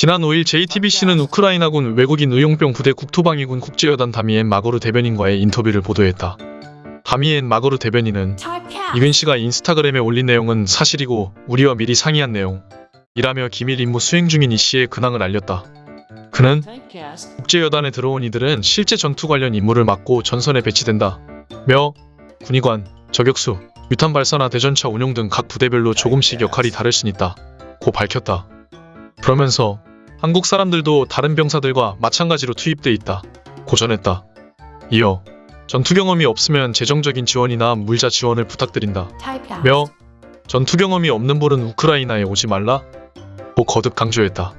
지난 5일 JTBC는 우크라이나군 외국인 의용병 부대 국토방위군 국제여단 다미엔 마고르 대변인과의 인터뷰를 보도했다. 다미엔 마고르 대변인은 이근 씨가 인스타그램에 올린 내용은 사실이고 우리와 미리 상의한 내용이라며 기밀 임무 수행 중인 이 씨의 근황을 알렸다. 그는 국제여단에 들어온 이들은 실제 전투 관련 임무를 맡고 전선에 배치된다. 며 군의관, 저격수, 유탄 발사나 대전차 운용 등 각 부대별로 조금씩 역할이 다를 순 있다. 고 밝혔다. 그러면서 한국 사람들도 다른 병사들과 마찬가지로 투입돼 있다. 고 전했다. 이어 전투 경험이 없으면 재정적인 지원이나 물자 지원을 부탁드린다. 며 전투 경험이 없는 분은 우크라이나에 오지 말라. 고 거듭 강조했다.